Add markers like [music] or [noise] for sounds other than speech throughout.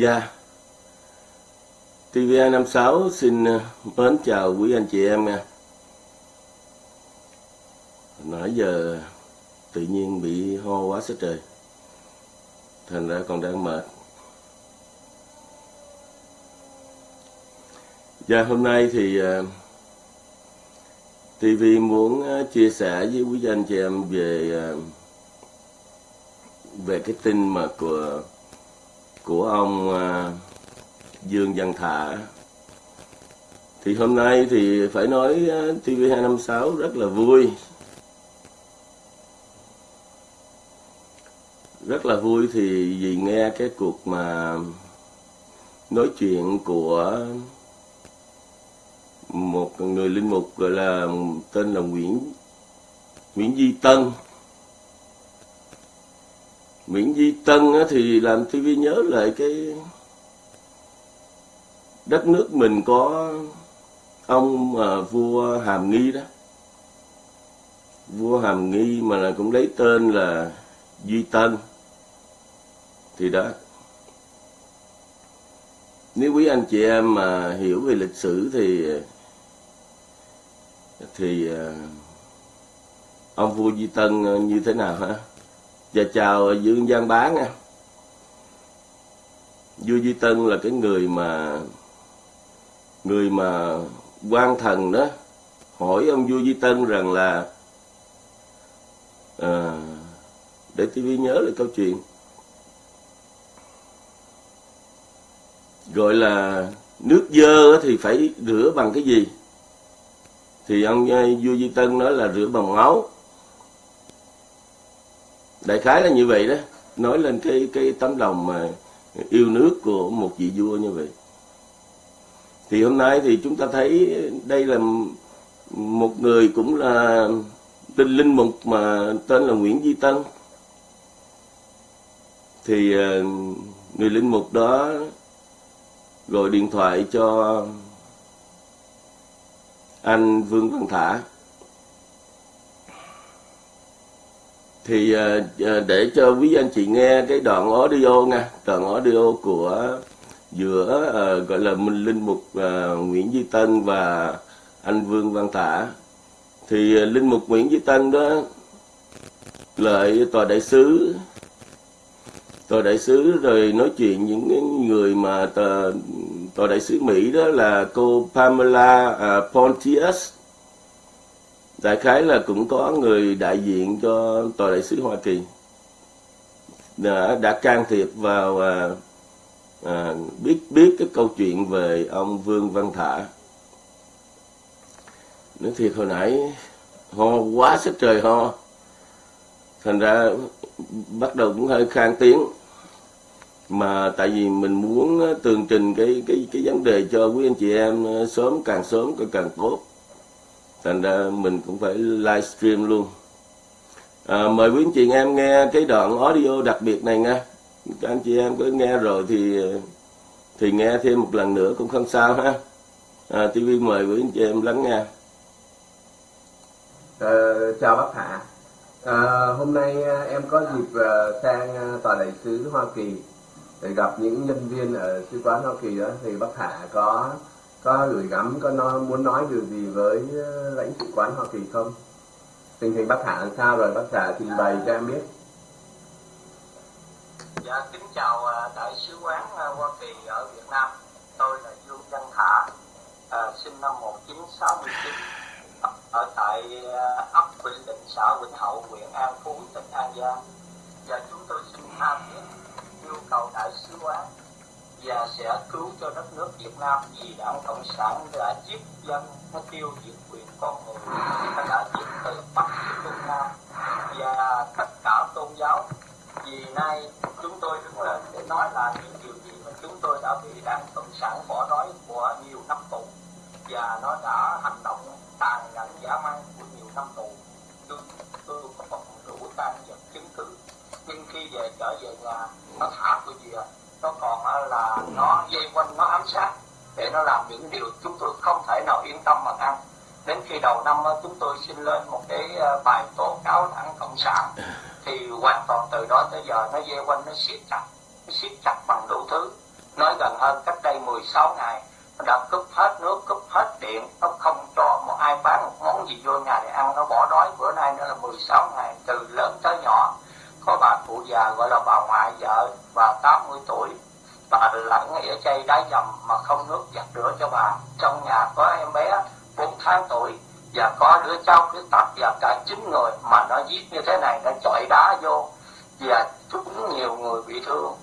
Dạ. TVA 56 xin ờ, mến chào quý anh chị em nha. Nãy giờ, tự nhiên bị ho quá sức trời. Thành ra còn đang mệt. Dạ hôm nay thì ờ, TV muốn ờ, chia sẻ với quý anh chị em về về cái tin mà của của ông à, Dương Văn Thả. Thì hôm nay thì phải nói à, TV256 rất là vui. Rất là vui thì vì nghe cái cuộc mà nói chuyện của một người linh mục gọi là tên là Nguyễn Nguyễn Duy Tân. Nguyễn Duy Tân thì làm TV nhớ lại cái đất nước mình có ông mà vua Hàm Nghi đó. Vua Hàm Nghi mà là cũng lấy tên là Duy Tân. Thì đó. Nếu quý anh chị em mà hiểu về lịch sử thì thì ờ, ông vua Duy Tân như thế nào hả? Và chào Dương Giang Bá nha. Vua Duy Tân là cái người mà người mà quan thần đó hỏi ông vua Duy Tân rằng là à, để tivi nhớ lại câu chuyện. Gọi là nước dơ thì phải rửa bằng cái gì? Thì ông vua Duy Tân nói là rửa bằng máu đại khái là như vậy đó. Nói lên cái cái tấm lòng mà yêu nước của một vị vua như vậy. Thì hôm nay thì chúng ta thấy đây là một người cũng là tinh linh mục mà tên là Nguyễn Duy Tân. Thì ờ, người linh mục đó gọi điện thoại cho anh Vương Văn Thả. Thì ờ, ờ, để cho quý anh chị nghe cái đoạn audio nha. Đoạn audio của giữa uh, gọi là Minh Linh Mục uh, Nguyễn Duy Tân và anh Vương Văn Tả, thì uh, Linh Mục Nguyễn Duy Tân đó lợi tòa đại sứ tòa đại sứ rồi nói chuyện những người mà tòa, tòa đại sứ Mỹ đó là cô Pamela uh, Pontius đại khái là cũng có người đại diện cho tòa đại sứ Hoa Kỳ. Đã, đã can thiệp vào à, à, biết biết cái câu chuyện về ông Vương Văn Thả. Nói thiệt hồi nãy ho quá sức trời ho. Thành ra bắt đầu cũng hơi khang tiếng. Mà tại vì mình muốn à, tường trình cái cái cái vấn đề cho quý anh chị em à, sớm càng sớm càng tốt thành uh, ra mình cũng phải livestream luôn. À, mời quý anh chị em nghe cái đoạn audio đặc biệt này nha. Các anh chị em có nghe rồi thì thì nghe thêm một lần nữa cũng không sao ha. À, TV mời quý anh chị em lắng nghe. À, chào bác Hạ. À, hôm nay ờ, em có dịp sang tòa đại sứ Hoa Kỳ để gặp những nhân viên ở sứ quán Hoa Kỳ đó. Thì bác Hạ có có gửi gắm có nó muốn nói điều gì với ờ, lãnh sự quán Hoa Kỳ không? Tình hình bác Hạ làm sao rồi bác Hạ trình bày cho em biết. Dạ kính chào ờ, đại sứ quán ờ, Hoa Kỳ ở Việt Nam. Tôi là Dương Văn Thả, à, sinh năm 1969 ở tại ấp Vĩnh Định, xã Vĩnh Hậu, huyện An Phú, tỉnh An Giang. Và chúng tôi xin tham thiết yêu cầu đại sứ quán và sẽ cứu cho đất nước Việt Nam vì đảng Cộng sản đã giết dân, nó tiêu diệt quyền con người, nó đã giết từ Bắc đến Trung Nam và tất cả tôn giáo. Vì nay chúng tôi đứng lên để nói là những điều gì mà chúng tôi đã bị đảng Cộng sản bỏ đói của nhiều năm tù và nó đã hành động tàn nhẫn dã man của nhiều năm tù. Tôi, tôi có một đủ tan vật chứng cứ nhưng khi về trở về nhà nó thả tôi về nó còn nó dây quanh nó ám sát để nó làm những điều chúng tôi không thể nào yên tâm mà ăn đến khi đầu năm chúng tôi xin lên một cái ờ, bài tố cáo đảng cộng sản. Thì hoàn toàn từ đó tới giờ nó dây quanh nó siết chặt nó siết chặt bằng đủ thứ. Nói gần hơn cách đây 16 ngày nó đã cúp hết nước cúp hết điện. Nó không cho một ai bán một món gì vô nhà để ăn. Nó bỏ đói. Bữa nay nó là 16 ngày từ lớn tới nhỏ. Có bà cụ già gọi là bà ngoại vợ bà 80 tuổi bà lặn ở chay đá dầm mà không nước giặt rửa cho bà. Trong nhà có em bé 4 tháng tuổi và có đứa cháu khuyết tật và cả chín người mà nó giết như thế này, nó chọi đá vô và chúng nhiều người bị thương.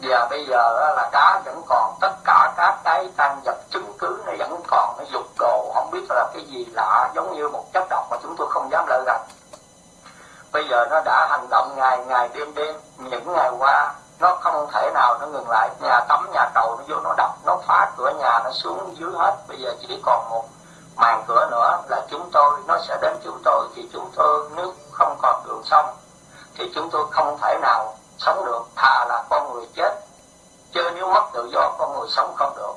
Và bây giờ là đá vẫn còn, tất cả các cái tăng vật chứng cứ nó vẫn còn, nó dục đồ không biết là cái gì lạ, giống như một chất độc mà chúng tôi không dám lợi rằng bây giờ nó đã hành động ngày ngày, đêm đêm, những ngày qua nó không thể nào nó ngừng lại. Nhà tắm, nhà cầu nó vô nó đập, nó phá cửa nhà, nó xuống dưới hết. Bây giờ chỉ còn một màn cửa nữa là chúng tôi, nó sẽ đến chúng tôi. Thì chúng tôi nước không còn đường sống, thì chúng tôi không thể nào sống được. Thà là con người chết, chứ nếu mất tự do, con người sống không được.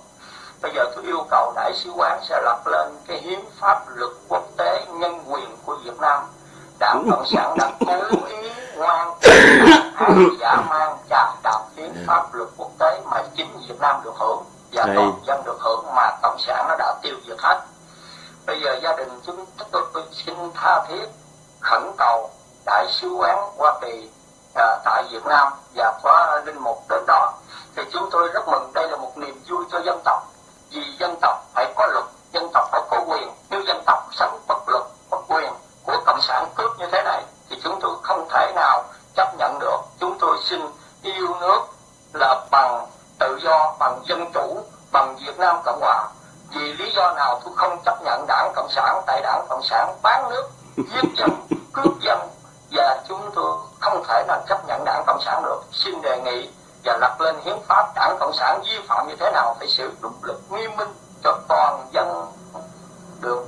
Bây giờ tôi yêu cầu đại sứ quán sẽ lập lên cái hiến pháp luật quốc tế nhân quyền của Việt Nam đảng cộng sản đã cố ý ngoan [coughs] giả mang chà đạp hiến pháp luật quốc tế mà chính Việt Nam được hưởng và toàn dân được hưởng mà cộng sản nó đã tiêu diệt hết. Bây giờ gia đình chúng tôi xin tha thiết khẩn cầu đại sứ quán Hoa Kỳ à, tại Việt Nam và có linh mục đến đó. Thì chúng tôi rất mừng đây là một niềm vui cho dân tộc vì dân tộc phải có luật dân tộc phải có quyền. Nếu dân tộc sống bất luật bất quyền của cộng sản cướp như thế này thì chúng tôi không thể nào chấp nhận được chúng tôi xin yêu nước là bằng tự do bằng dân chủ bằng Việt Nam Cộng Hòa. Vì lý do nào tôi không chấp nhận đảng Cộng sản, tại đảng Cộng sản bán nước, giết dân, [laughs] cướp dân, và chúng tôi không thể nào chấp nhận đảng Cộng sản được. Xin đề nghị và lập lên hiến pháp đảng Cộng sản vi phạm như thế nào phải xử dụng lực nghiêm minh cho toàn dân được.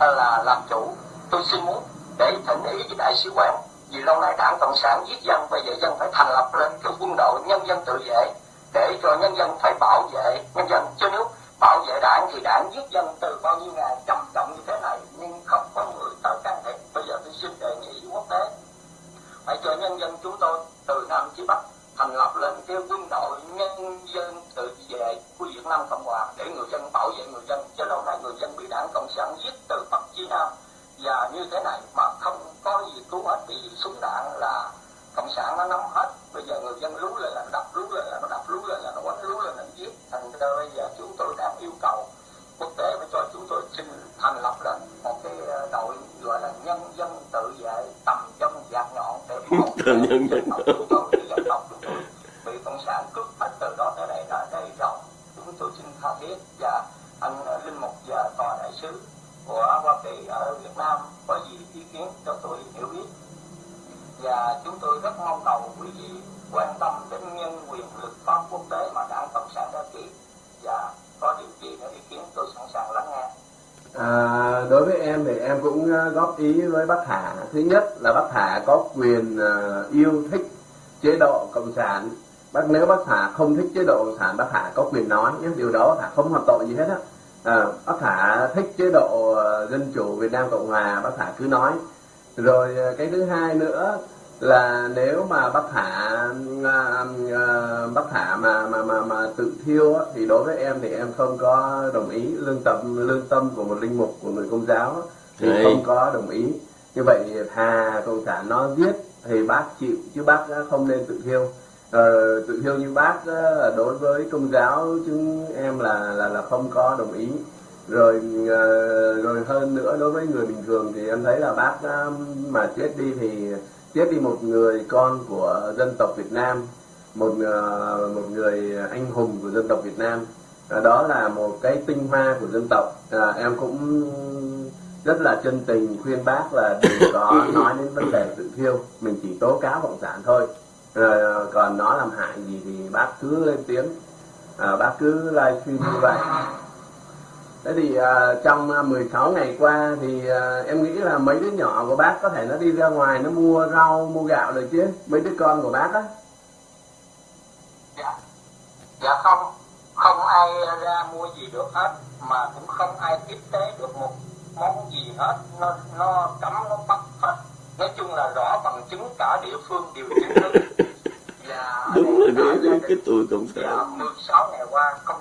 Là làm chủ. Tôi xin muốn để thỉnh ý với đại sứ quán. Vì lâu nay đảng Cộng sản giết dân, bây giờ dân phải thành lập lên cái quân đội nhân dân tự vệ, để cho nhân dân phải bảo vệ nhân dân dân từ bao nhiêu ngày trầm trọng như thế này, nhưng không có người tới can thiệp. Bây giờ tôi xin đề nghị quốc tế, phải cho nhân dân chúng tôi từ nam chí bắc thành lập lên cái quân đội nhân dân tự vệ của Việt Nam Cộng Hòa để người dân bảo vệ người dân chứ lâu nay người dân bị đảng Cộng sản giết từ Bắc chí Nam và như thế này mà không có gì cứu hết vì súng đạn là cộng sản nó nắm hết bây giờ người dân lú lên là nó đập lú lên là nó đập lú lên là nó quánh lú lên là nó giết thành ra bây giờ chúng tôi đang yêu cầu quốc tế phải cho chúng tôi xin thành lập lên một cái đội gọi là nhân dân tự vệ tầm trong giặc nhọn để bảo vệ nhân dân chúng tôi dân tộc chúng tôi bị cộng sản cướp hết từ đó tới đây là đây rồi chúng tôi xin tha thiết và anh linh mục và tòa đại sứ của Hoa Kỳ ở Việt Nam có gì ý kiến cho tôi hiểu biết và chúng tôi rất mong cầu quý vị quan tâm đến nhân quyền luật pháp quốc tế mà đảng cộng sản đã ký và có điều gì nữa ý kiến tôi sẵn sàng lắng nghe À, đối với em thì em cũng ờ, góp ý với bác Hà. Thứ nhất là bác Hà có quyền ờ, yêu thích chế độ cộng sản. Bác nếu bác Hà không thích chế độ cộng sản bác Hà có quyền nói. Nhé điều đó bác Hà không hoàn tội gì hết á. À, bác Hà thích chế độ dân chủ Việt Nam Cộng Hòa bác Hà cứ nói. Rồi cái thứ hai nữa là nếu mà bác thả uh, uh, bác thả mà mà mà mà tự thiêu á, thì đối với em thì em không có đồng ý lương tâm lương tâm của một linh mục của người công giáo á, thì Đấy. không có đồng ý. Như vậy thà cộng sản nó giết thì bác chịu chứ bác không nên tự thiêu. Ờ, tự thiêu như bác đối với công giáo chúng em là là là không có đồng ý. Rồi ờ, rồi hơn nữa đối với người bình thường thì em thấy là bác mà chết đi thì chết đi một người con của dân tộc Việt Nam một ờ, một người anh hùng của dân tộc Việt Nam. Ờ, đó là một cái tinh hoa của dân tộc. À, em cũng rất là chân tình khuyên bác là đừng [coughs] có nói đến vấn đề tự thiêu. Mình chỉ tố cáo cộng sản thôi. Rồi còn nó làm hại gì thì bác cứ lên tiếng. À, bác cứ livestream như vậy Thế thì à, trong à, 16 ngày qua thì à, em nghĩ là mấy đứa nhỏ của bác có thể nó đi ra ngoài nó mua rau, mua gạo được chứ? Mấy đứa con của bác á. dạ dạ không không ai ra mua gì được hết mà cũng không ai tiếp tế được một món gì hết nó nó cấm nó bắt hết nói chung là rõ bằng chứng cả địa phương đều chứng minh và [laughs] Đúng rồi. cái, cái tuổi cộng Dạ, sản 16 ngày qua không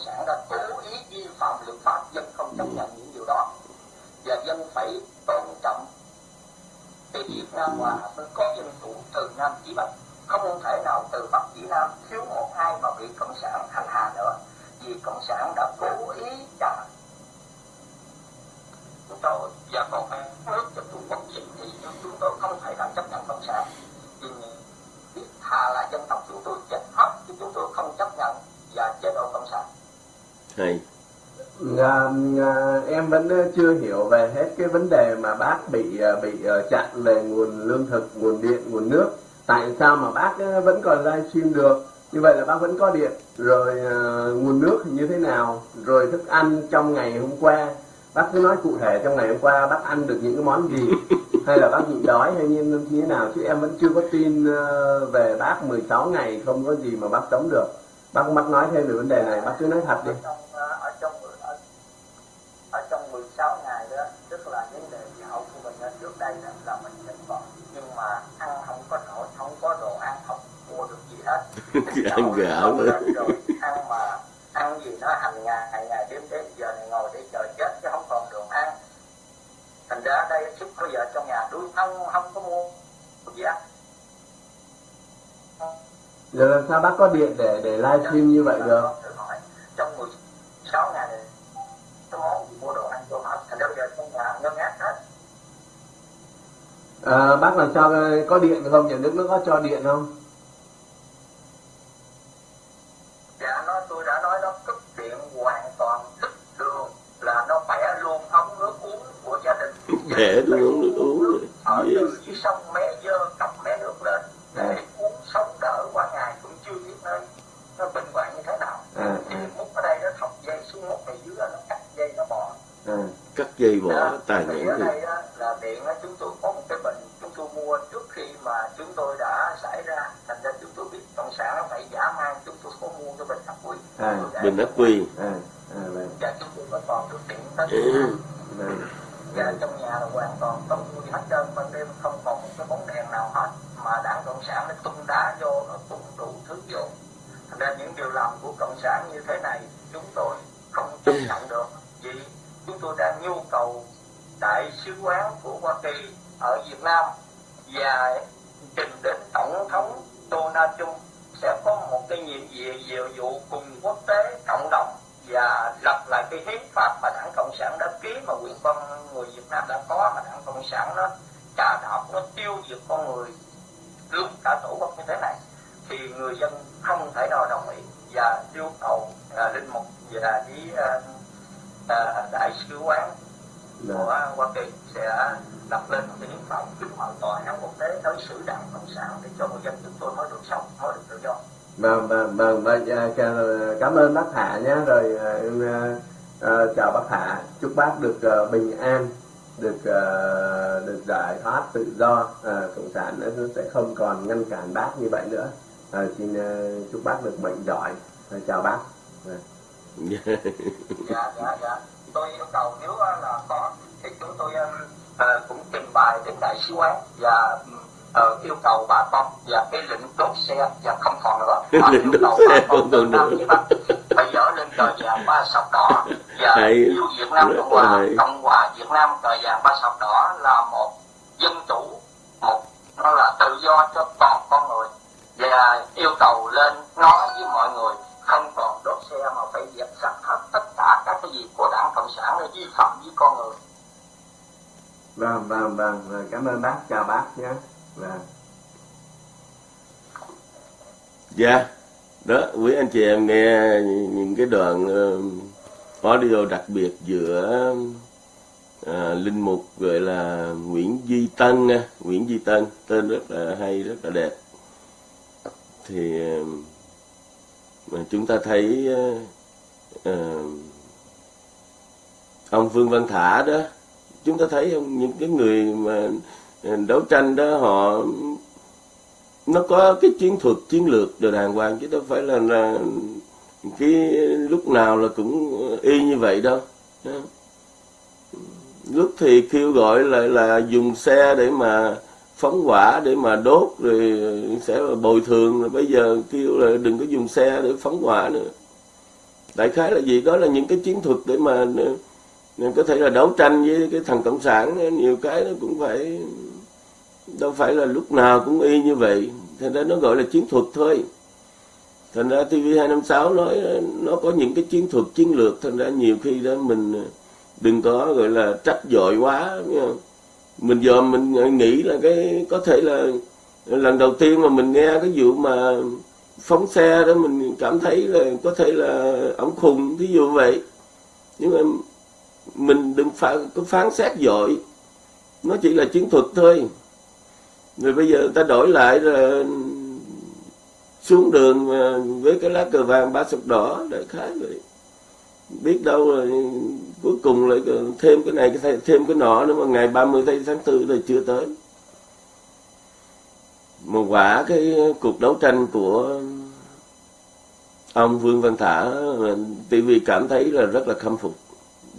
cộng sản đã cố ý vi phạm luật pháp dân không chấp nhận những điều đó. Và dân phải tôn trọng. Thì Việt Nam hòa mới có dân chủ từ Nam chí Bắc không thể nào từ Bắc chí Nam thiếu một hai mà bị cộng sản hành hạ nữa. Vì cộng sản đã cố ý trả chúng tôi và còn phải nước cho Trung Quốc gì thì chúng tôi không thể nào chấp nhận cộng sản. Vì biết thà là dân tộc chúng tôi chết hết chứ chúng tôi không chấp nhận và chế độ cộng sản hay À, à, em vẫn ờ, chưa hiểu về hết cái vấn đề mà bác bị ờ, bị ờ, chặn về nguồn lương thực, nguồn điện, nguồn nước. Tại sao mà bác vẫn còn livestream được? Như vậy là bác vẫn có điện. Rồi ờ, nguồn nước thì như thế nào? Rồi thức ăn trong ngày hôm qua, bác cứ nói cụ thể trong ngày hôm qua bác ăn được những cái món gì? [laughs] hay là bác bị đói hay như như thế nào? Chứ em vẫn chưa có tin ờ, về bác 16 ngày không có gì mà bác sống được. Bác bác nói thêm về vấn đề này, bác cứ nói thật đi. ở trong ờ, ở trong ở, ở trong 16 ngày đó tức là vấn đề hậu của mình ở trước đây đó, là mình vẫn còn. Nhưng mà ăn không có nổi không có đồ ăn không mua được gì hết. [laughs] Ăn gạo nữa Rồi, ăn mà ăn gì nó hàng ngày ngày ngày đêm đêm giờ này ngồi để chờ chết chứ không còn đường ăn. Thành ra đây sức bây giờ trong nhà đuôi không không có mua gì ăn Giờ làm sao bác có điện để để livestream như vậy được? Trong 16 ngày gì mua đồ ăn vô hết thành ra bây giờ trong nhà ngơ ngác hết À, bác làm sao có điện không? Nhà nước nó có cho điện không? dạ nó tôi đã nói nó cúp điện hoàn toàn đứt đường là nó bẻ luôn ống nước uống của gia đình Bẻ luôn uống nước uống rồi. ở từ dưới sông mé dơ cặp mé nước lên để uống sống đỡ qua ngày cũng chưa biết nơi nó bình hoạn như thế nào À, thì à, múc ở đây nó thọc dây xuống múc này dưới đó, nó cắt dây nó bò à. Cắt dây bỏ Đó, tài thì gì đây á, là điện á, chúng tôi có một cái bệnh chúng tôi mua trước khi mà chúng tôi đã xảy ra. Thành ra chúng tôi biết cộng sản nó phải giả mang chúng tôi có mua cái bình ắc quy. À, bình ắc quy. À, à, vâng, và chúng tôi có còn được điện tới Ừ. vâng. và trong nhà là hoàn toàn không gì hết trơn ban đêm không còn một cái bóng đèn nào hết mà đảng cộng sản nó tung đá vô nó tung đủ thứ vô. Thành ra những điều làm của cộng sản như thế này chúng tôi không chấp nhận được vì chúng tôi đang nhu cầu đại sứ quán của Hoa Kỳ ở Việt Nam và trình đến tổng thống Donald Trump sẽ có một cái nhiệm vụ nhiệm vụ cùng quốc tế cộng đồng và lập lại cái hiến pháp mà đảng cộng sản đã ký mà quyền con người Việt Nam đã có mà đảng cộng sản nó trả đạp nó tiêu diệt con người lúc cả tổ quốc như thế này thì người dân không thể nào đồng ý và yêu cầu à, linh mục và đi à, à, đại sứ quán của Hoa Kỳ sẽ lập lên một cái hiến pháp kính mời tòa án quốc tế đối xử đảng cộng sản để cho người dân chúng tôi mới được sống mới được tự do. Vâng, vâng, vâng, cảm ơn bác Thả nhé, rồi à, em à, chào bác Thả, chúc bác được à, bình an được uh, được giải thoát tự do uh, cộng sản nó sẽ không còn ngăn cản bác như vậy nữa. Uh, xin uh, chúc bác được mạnh giỏi uh, chào bác. Uh. dạ dạ dạ tôi yêu cầu nếu là có cái chúng tôi uh, cũng trình bày đến đại sứ quán và uh, yêu cầu bà con và cái lệnh đốt xe và không còn nữa. Lệnh đốt xe không còn nữa. Bây giờ lên cờ vàng ba sọc đỏ và yêu Việt Nam Cộng hòa Cộng hòa Việt Nam cờ vàng ba sọc đỏ là một dân chủ một nó là tự do cho toàn con người. Và yêu cầu lên nói với mọi người không còn đốt xe mà phải dẹp sạch hết tất cả các cái gì của đảng cộng sản là vi phạm với con người vâng vâng. Vâng cảm ơn bác. Chào bác nhé. Vâng. Dạ. Đó quý anh chị em nghe những cái đoạn uh, audio đặc biệt giữa uh, linh mục gọi là Nguyễn Duy Tân nha. Nguyễn Duy Tân tên rất là hay rất là đẹp. Thì uh, mà chúng ta thấy uh, uh, ông Vương Văn Thả đó chúng ta thấy không? Những cái người mà à, đấu tranh đó họ nó có cái chiến thuật chiến lược đều đàng hoàng chứ đâu phải là, là cái lúc nào là cũng y như vậy đâu. Lúc thì kêu gọi là là dùng xe để mà phóng hỏa để mà đốt rồi sẽ bồi thường. Rồi bây giờ kêu là đừng có dùng xe để phóng hỏa nữa. Đại khái là gì? Đó là những cái chiến thuật để mà nên có thể là đấu tranh với cái thằng cộng sản, nhiều cái nó cũng phải, đâu phải là lúc nào cũng y như vậy. Thành ra nó gọi là chiến thuật thôi. Thành ra tv 256 nói, nó có những cái chiến thuật, chiến lược. Thành ra nhiều khi đó mình đừng có gọi là trách dội quá mình giờ mình nghĩ là cái, có thể là lần đầu tiên mà mình nghe cái vụ mà phóng xe đó, mình cảm thấy là có thể là ổng khùng, thí dụ vậy. Nhưng mà mình đừng phán, có phán xét dội. Nó chỉ là chiến thuật thôi. Rồi bây giờ ta đổi lại là xuống đường với cái lá cờ vàng ba sọc đỏ đại khái vậy. Biết đâu là cuối cùng lại thêm cái này thêm cái nọ nữa mà ngày 30 tháng 4 là chưa tới. Một quả cái cuộc đấu tranh của ông Vương Văn Thả TV cảm thấy là rất là khâm phục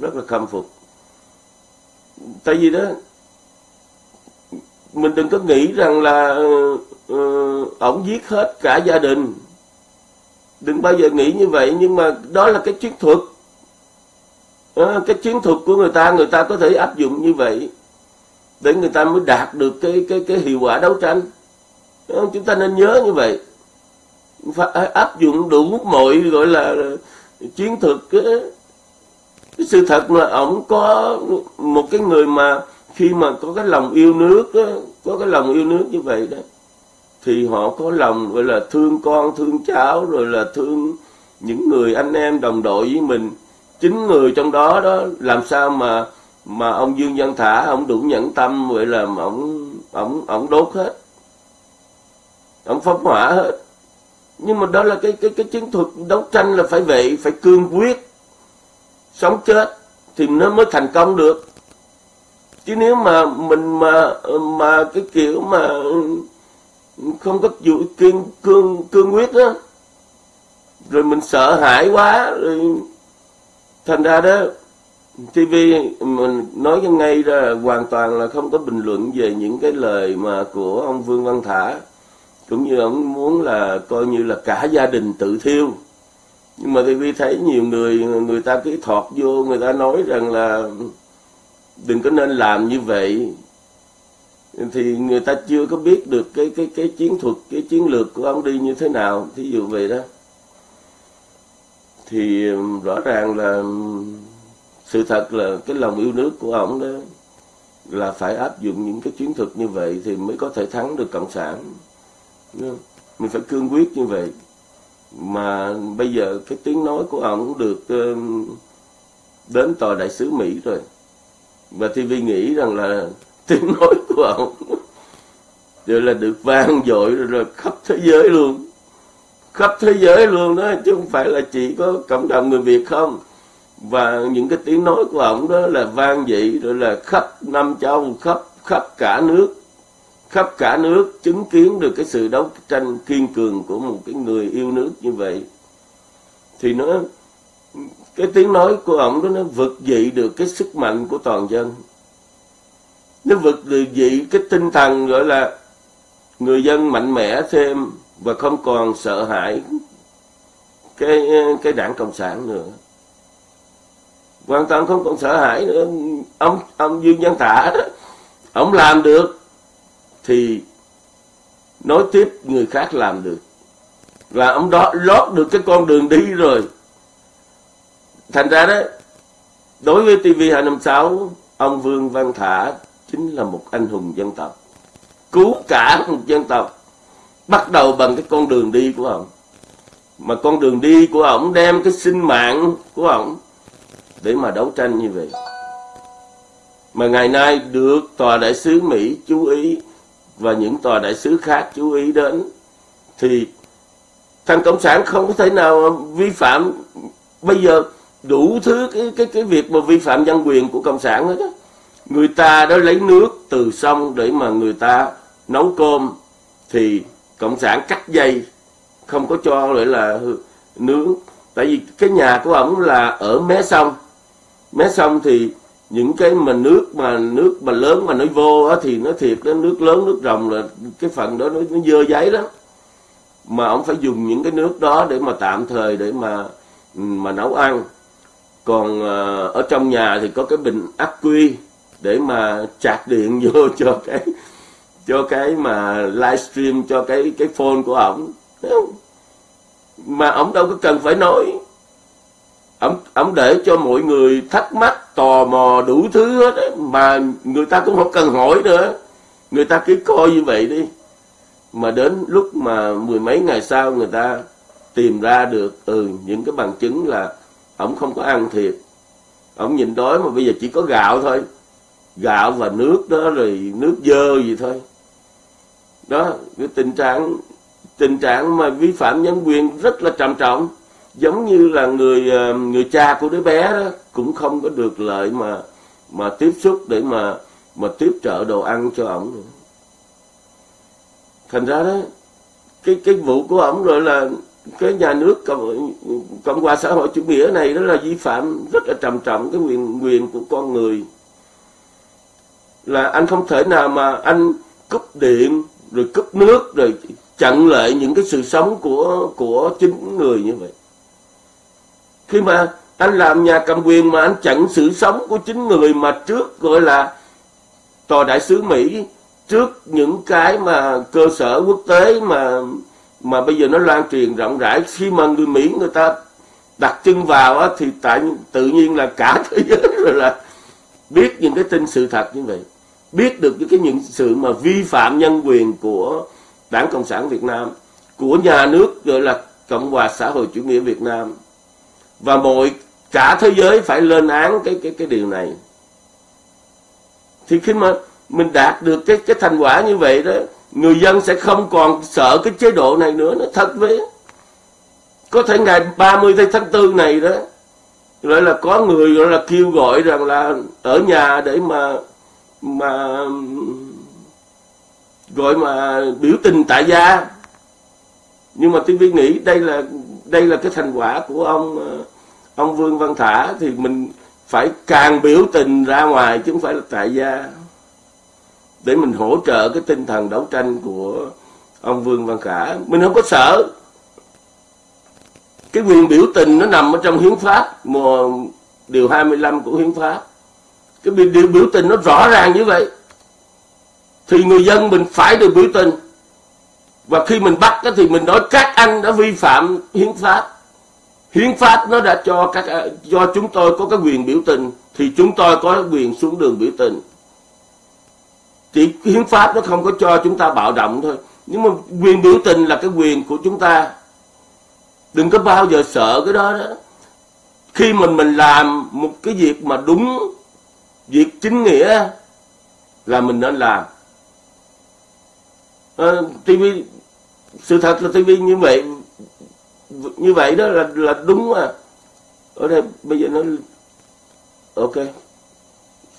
rất là khâm phục. Tại vì đó mình đừng có nghĩ rằng là uh, ổng giết hết cả gia đình. Đừng bao giờ nghĩ như vậy nhưng mà đó là cái chiến thuật. À, cái chiến thuật của người ta người ta có thể áp dụng như vậy để người ta mới đạt được cái cái cái hiệu quả đấu tranh. À, chúng ta nên nhớ như vậy. Phải áp dụng đủ mọi gọi là chiến thuật cái, sự thật là ổng có một cái người mà khi mà có cái lòng yêu nước đó, có cái lòng yêu nước như vậy đó thì họ có lòng gọi là thương con thương cháu rồi là thương những người anh em đồng đội với mình. Chính người trong đó đó làm sao mà mà ông Dương Văn Thả ông đủ nhẫn tâm vậy là ông ông ông đốt hết. Ông phóng hỏa hết. Nhưng mà đó là cái cái cái chiến thuật đấu tranh là phải vậy phải cương quyết sống chết thì nó mới thành công được. Chứ nếu mà mình mà mà cái kiểu mà không có dụ kiên cương cương quyết đó rồi mình sợ hãi quá, rồi thành ra đó TV mình nói ngay ra hoàn toàn là không có bình luận về những cái lời mà của ông Vương Văn Thả, cũng như ông muốn là coi như là cả gia đình tự thiêu nhưng mà TV thấy nhiều người người ta cứ thọt vô, người ta nói rằng là đừng có nên làm như vậy. Thì người ta chưa có biết được cái cái cái chiến thuật, cái chiến lược của ông đi như thế nào. Thí dụ vậy đó. Thì um, rõ ràng là um, sự thật là cái lòng yêu nước của ông đó là phải áp dụng những cái chiến thuật như vậy thì mới có thể thắng được cộng sản. Mình phải cương quyết như vậy mà bây giờ cái tiếng nói của ông được đến tòa đại sứ mỹ rồi. Và TV nghĩ rằng là [laughs] tiếng nói của ông [laughs] rồi là được vang dội rồi, rồi khắp thế giới luôn. Khắp thế giới luôn đó chứ không phải là chỉ có cộng đồng người Việt không. Và những cái tiếng nói của ông đó là vang dội rồi là khắp năm châu khắp khắp cả nước khắp cả nước chứng kiến được cái sự đấu tranh kiên cường của một cái người yêu nước như vậy. Thì nó, cái tiếng nói của ông đó nó vực dị được cái sức mạnh của toàn dân. Nó vực dị cái tinh thần gọi là người dân mạnh mẽ thêm và không còn sợ hãi cái cái đảng cộng sản nữa. Hoàn toàn không còn sợ hãi nữa. Ông ông dương văn thả đó ông làm được thì nói tiếp người khác làm được. Và ông đó lót được cái con đường đi rồi. Thành ra đó, đối với TV 256 ông Vương Văn Thả chính là một anh hùng dân tộc, cứu cả một dân tộc, bắt đầu bằng cái con đường đi của ông. Mà con đường đi của ông đem cái sinh mạng của ông để mà đấu tranh như vậy. Mà ngày nay được tòa đại sứ Mỹ chú ý và những tòa đại sứ khác chú ý đến, thì thằng cộng sản không có thể nào vi phạm. Bây giờ đủ thứ cái cái cái việc mà vi phạm nhân quyền của cộng sản hết á. Người ta đã lấy nước từ sông để mà người ta nấu cơm, thì cộng sản cắt dây, không có cho lại là nướng. Tại vì cái nhà của ổng là ở mé sông. Mé sông thì những cái mà nước mà nước mà lớn mà nó vô á, thì nó thiệt đó nước lớn nước rồng là cái phần đó nó, nó dơ giấy lắm. Mà ông phải dùng những cái nước đó để mà tạm thời để mà mà nấu ăn. Còn ờ, ở trong nhà thì có cái bình ắc quy để mà chạc điện vô [laughs] cho cái cho cái mà livestream cho cái cái phone của ổng. Mà ổng đâu có cần phải nói ổng ông để cho mọi người thắc mắc tò mò đủ thứ hết ấy, mà người ta cũng không cần hỏi nữa. Người ta cứ coi như vậy đi. Mà đến lúc mà mười mấy ngày sau người ta tìm ra được ừ những cái bằng chứng là ổng không có ăn thiệt. Ổng nhịn đói mà bây giờ chỉ có gạo thôi. Gạo và nước đó rồi nước dơ gì thôi. Đó cái tình trạng tình trạng mà vi phạm nhân quyền rất là trầm trọng giống như là người ờ, người cha của đứa bé đó cũng không có được lợi mà mà tiếp xúc để mà mà tiếp trợ đồ ăn cho ổng nữa. Thành ra đó cái cái vụ của ổng rồi là cái nhà nước cộng, cộng hòa xã hội chủ nghĩa này đó là vi phạm rất là trầm trọng cái quyền quyền của con người. Là anh không thể nào mà anh cúp điện rồi cúp nước rồi chặn lại những cái sự sống của của chính người như vậy khi mà anh làm nhà cầm quyền mà anh chặn sự sống của chính người mà trước gọi là tòa đại sứ Mỹ trước những cái mà cơ sở quốc tế mà mà bây giờ nó lan truyền rộng rãi khi mà người Mỹ người ta đặt chân vào á, thì tại tự nhiên là cả [laughs] thế giới rồi là biết những cái tin sự thật như vậy. Biết được những cái những sự mà vi phạm nhân quyền của Đảng Cộng sản Việt Nam của nhà nước gọi là Cộng hòa xã hội chủ nghĩa Việt Nam và mọi, cả thế giới phải lên án cái cái cái điều này. Thì khi mà mình đạt được cái cái thành quả như vậy đó, người dân sẽ không còn sợ cái chế độ này nữa, nó thật với. Có thể ngày 30 tháng 4 này đó, gọi là có người gọi là kêu gọi rằng là ở nhà để mà mà, gọi mà biểu tình tại gia. Nhưng mà tôi nghĩ đây là đây là cái thành quả của ông ờ, ông Vương Văn Thả thì mình phải càng biểu tình ra ngoài chứ không phải là tại gia. Để mình hỗ trợ cái tinh thần đấu tranh của ông Vương Văn Khả mình không có sợ. Cái quyền biểu tình nó nằm ở trong hiến pháp, mùa điều 25 của hiến pháp. Cái điều biểu tình nó rõ ràng như vậy. Thì người dân mình phải được biểu tình. Và khi mình bắt thì mình nói các anh đã vi phạm hiến pháp hiến pháp nó đã cho các à, do chúng tôi có cái quyền biểu tình thì chúng tôi có quyền xuống đường biểu tình. Chỉ hiến pháp nó không có cho chúng ta bạo động thôi. Nhưng mà quyền biểu tình là cái quyền của chúng ta. Đừng có bao giờ sợ cái đó đó. Khi mình mình làm một cái việc mà đúng việc chính nghĩa là mình nên làm. Ờ, à, TV sự thật là TV như vậy như vậy đó là là đúng mà ở đây bây giờ nó ok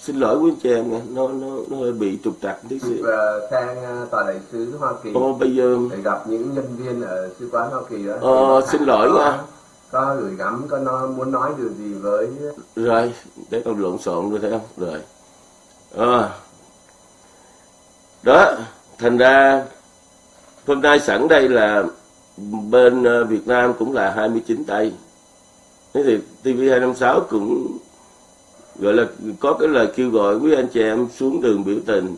xin lỗi quý anh chị em nha nó nó nó hơi bị trục trặc tí xíu và sang uh, tòa đại sứ Hoa Kỳ Ồ, bây giờ để gặp những nhân viên ở sứ quán Hoa Kỳ đó. Ờ, xin lỗi có, nha. Có gửi gắm, có nói, muốn nói điều gì với rồi để con lộn xộn rồi thấy không rồi à. đó thành ra hôm nay sẵn đây là bên ờ, Việt Nam cũng là 29 tay. Thế thì TV256 cũng, gọi là, có cái lời kêu gọi quý anh chị em xuống đường biểu tình.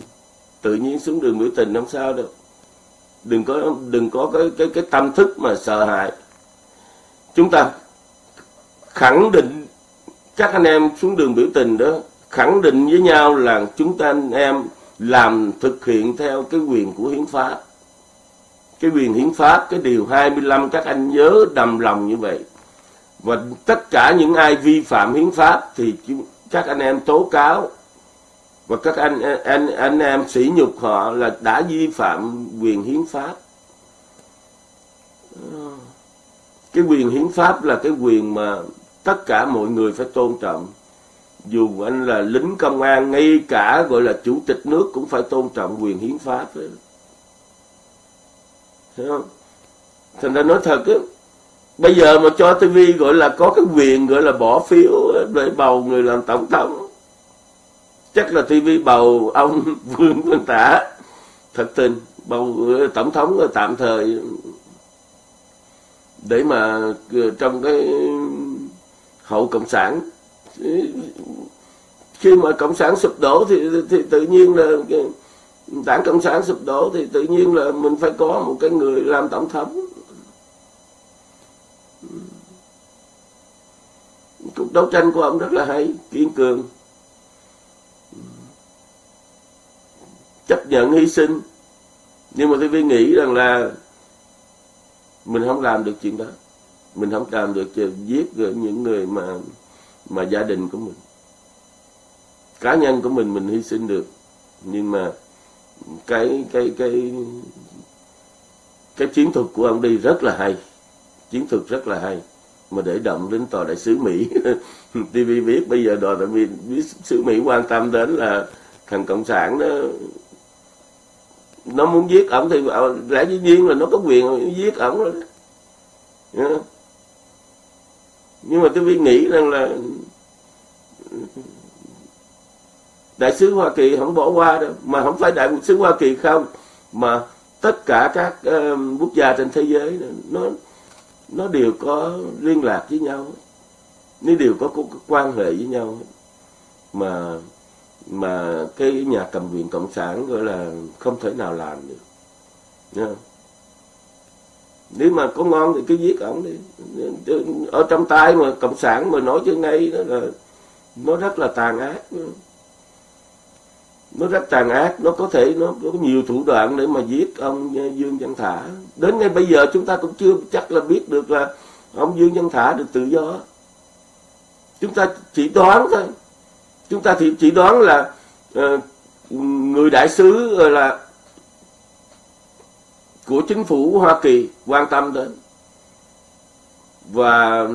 Tự nhiên xuống đường biểu tình không sao đâu đừng có đừng có cái cái cái tâm thức mà sợ hãi. Chúng ta khẳng định, các anh em xuống đường biểu tình đó, khẳng định với nhau là chúng ta anh em làm thực hiện theo cái quyền của hiến pháp cái quyền hiến pháp, cái điều 25 các anh nhớ đầm lòng như vậy. Và tất cả những ai vi phạm hiến pháp thì các anh em tố cáo. Và các anh anh anh em sỉ nhục họ là đã vi phạm quyền hiến pháp. Cái quyền hiến pháp là cái quyền mà tất cả mọi người phải tôn trọng. Dù anh là lính công an, ngay cả gọi là chủ tịch nước cũng phải tôn trọng quyền hiến pháp. ấy. Thấy không? Thành ra nói thật á, bây giờ mà cho TV gọi là có cái quyền gọi là bỏ phiếu để bầu người làm tổng thống chắc là TV bầu ông [laughs] Vương Văn Tả thật tình bầu tổng thống tạm thời để mà ờ, trong cái hậu cộng sản ờ, khi mà cộng sản sụp đổ thì thì tự nhiên là cái đảng cộng sản sụp đổ thì tự nhiên là mình phải có một cái người làm tổng thống. Cuộc đấu tranh của ông rất là hay, kiên cường. Chấp nhận hy sinh. Nhưng mà tôi nghĩ rằng là mình không làm được chuyện đó. Mình không làm được giết những người mà mà gia đình của mình. Cá nhân của mình mình hy sinh được. Nhưng mà cái cái cái cái chiến thuật của ông đi rất là hay. Chiến thuật rất là hay. Mà để động đến tòa đại sứ Mỹ. [laughs] TV biết bây giờ tòa đại biết sứ Mỹ quan tâm đến là thằng cộng sản đó, nó muốn giết ổng thì ờ, lẽ dĩ nhiên là nó có quyền giết ổng rồi đó. Nhưng mà tôi nghĩ rằng là đại sứ Hoa Kỳ không bỏ qua đâu. Mà không phải đại sứ Hoa Kỳ không mà tất cả các uh, quốc gia trên thế giới nó nó đều có liên lạc với nhau. Nó đều có, có, có quan hệ với nhau. Mà mà cái nhà cầm quyền cộng sản gọi là không thể nào làm được. Nha. Nếu mà có ngon thì cứ giết ổng đi. Ở trong tay mà cộng sản mà nói trước nay đó là nó rất là tàn ác nó rất tàn ác nó có thể nó có nhiều thủ đoạn để mà giết ông Dương Văn Thả. Đến ngay bây giờ chúng ta cũng chưa chắc là biết được là ông Dương Văn Thả được tự do. Chúng ta chỉ đoán thôi. Chúng ta thì chỉ đoán là uh, người đại sứ ờ, là của chính phủ Hoa Kỳ quan tâm đến. Và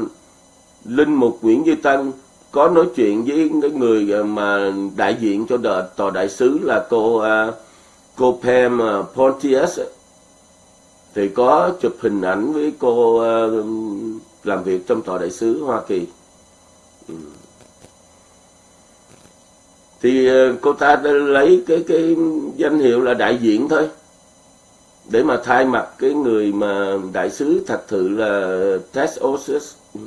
linh mục Nguyễn Duy Tân có nói chuyện với cái người ờ, mà đại diện cho đợt tòa đại sứ là cô ờ, cô Pam ờ, Pontius thì có chụp hình ảnh với cô làm việc trong tòa đại sứ Hoa Kỳ. Ừ. Thì cô ta đã lấy cái cái danh hiệu là đại diện thôi. Để mà thay mặt cái người mà đại sứ thật sự là Tess Osis ừ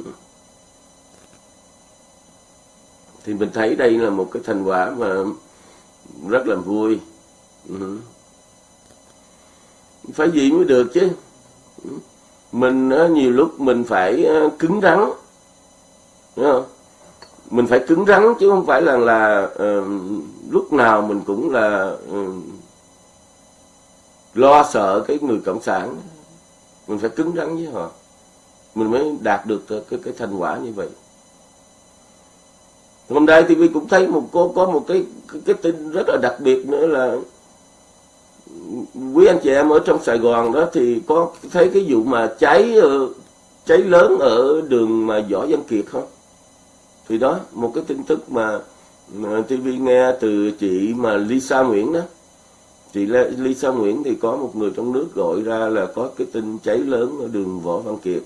thì mình thấy đây là một cái thành quả mà rất là vui. Ừ. phải gì mới được chứ. Ừ. Mình nhiều lúc mình phải cứng rắn. Đúng không? Mình phải cứng rắn chứ không phải là là uh, lúc nào mình cũng là uh, lo sợ cái người cộng sản. Mình phải cứng rắn với họ. Mình mới đạt được cái cái thành quả như vậy hôm nay TV cũng thấy một có có một cái cái tin rất là đặc biệt nữa là quý anh chị em ở trong Sài Gòn đó thì có thấy cái vụ mà cháy ờ, cháy lớn ở đường mà Võ Văn Kiệt không? Thì đó một cái tin tức mà, mà TV nghe từ chị mà Lisa Nguyễn đó. Chị Lisa Nguyễn thì có một người trong nước gọi ra là có cái tin cháy lớn ở đường Võ Văn Kiệt.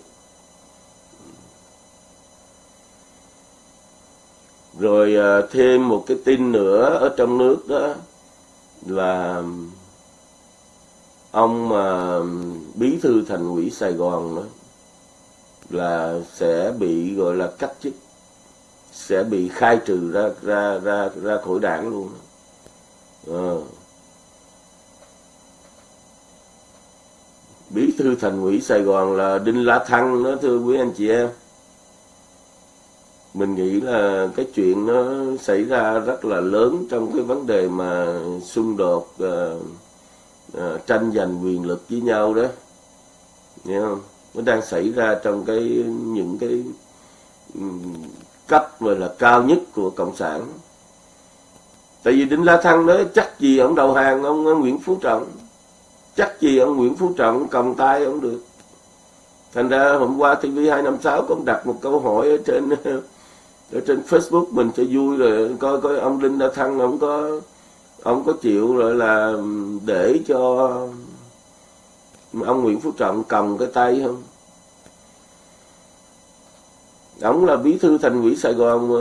Rồi à, thêm một cái tin nữa ở trong nước đó là ông mà bí thư thành ủy Sài Gòn đó là sẽ bị, gọi là, cách chức, sẽ bị khai trừ ra ra ra ra khỏi đảng luôn à. bí thư thành ủy Sài Gòn là Đinh La Thăng đó, thưa quý anh chị em mình nghĩ là cái chuyện nó xảy ra rất là lớn trong cái vấn đề mà xung đột uh, uh, tranh giành quyền lực với nhau đó. Nghe không? Nó đang xảy ra trong cái những cái um, cấp gọi là cao nhất của cộng sản. Tại vì đinh la thăng nói chắc gì ông đầu hàng ông, ông nguyễn phú trọng? Chắc gì ông nguyễn phú trọng cầm tay ông được? Thành ra hôm qua tv hai năm sáu cũng đặt một câu hỏi ở trên [laughs] ở trên Facebook mình cho vui rồi coi coi ông Đinh đa Thăng ông có ông có chịu rồi là để cho ông Nguyễn Phú Trọng cầm cái tay không? Ông là bí thư thành ủy Sài Gòn mà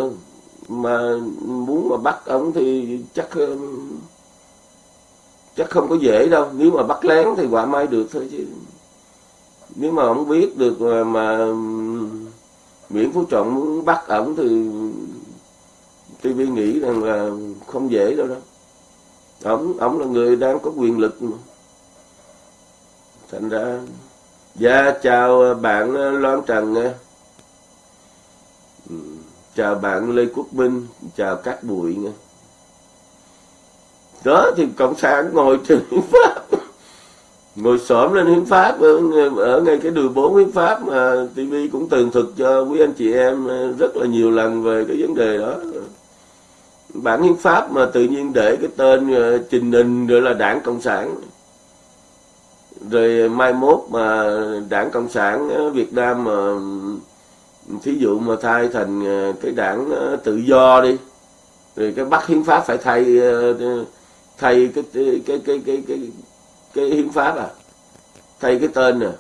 mà muốn mà bắt ông thì chắc chắc không có dễ đâu. Nếu mà bắt lén thì quả mai được thôi chứ. Nếu mà ông biết được mà, mà Nguyễn Phú Trọng muốn bắt ổng thì TV nghĩ rằng là không dễ đâu đó. Ổng ổng là người đang có quyền lực mà. Thành ra dạ chào bạn Loan Trần nha. Ừ, chào bạn Lê Quốc Minh, chào các bụi nha. Đó thì cộng sản ngồi [laughs] trên pháp ngồi xổm lên hiến pháp ở, ở ngay cái đường bốn hiến pháp mà TV cũng tường thuật cho quý anh chị em ờ, rất là nhiều lần về cái vấn đề đó. Bản hiến pháp mà tự nhiên để cái tên ờ, trình hình rồi là đảng cộng sản. Rồi mai mốt mà đảng cộng sản ờ, việt nam mà thí dụ mà thay thành cái đảng tự do đi rồi cái bắt hiến pháp phải thay thay cái cái cái cái cái, cái cái hiến pháp à? Thay cái tên à